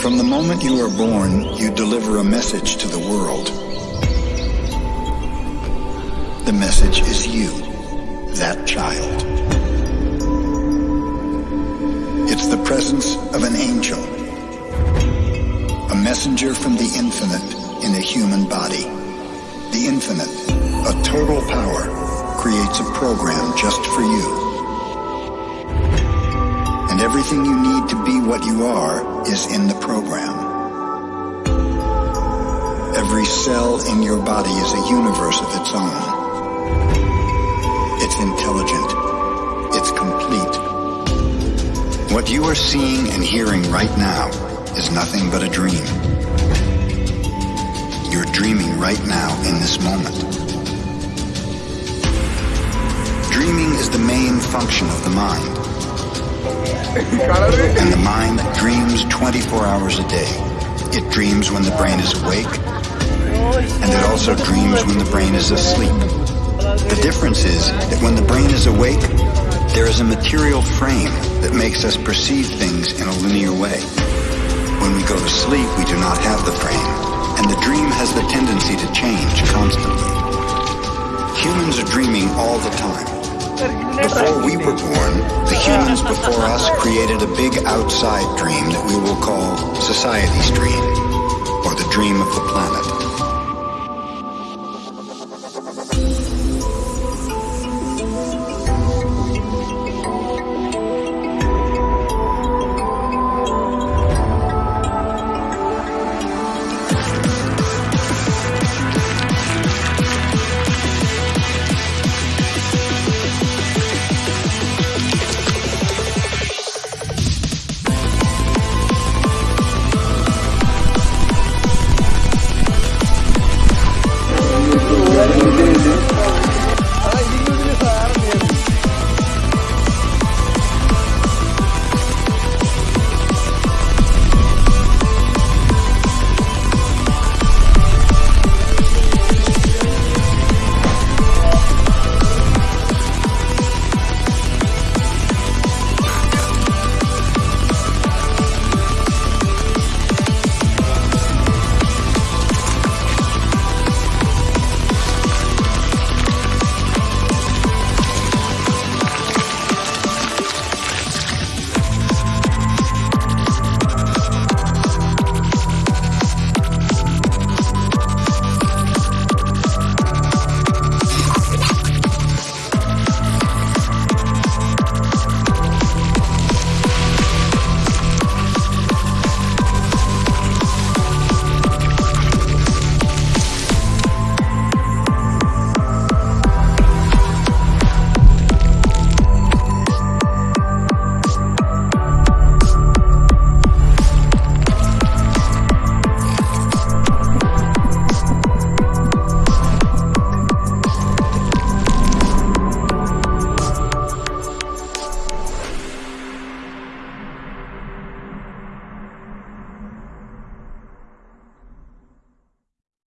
From the moment you are born, you deliver a message to the world. The message is you, that child. It's the presence of an angel, a messenger from the infinite in a human body. The infinite, a total power, creates a program just for you. And everything you need to be what you are is in the program. Every cell in your body is a universe of its own. It's intelligent. It's complete. What you are seeing and hearing right now is nothing but a dream. You're dreaming right now in this moment. Dreaming is the main function of the mind. And the mind dreams 24 hours a day. It dreams when the brain is awake, and it also dreams when the brain is asleep. The difference is that when the brain is awake, there is a material frame that makes us perceive things in a linear way. When we go to sleep, we do not have the frame, and the dream has the tendency to change constantly. Humans are dreaming all the time. Before we were born, the humans before us created a big outside dream that we will call society's dream, or the dream of the planet.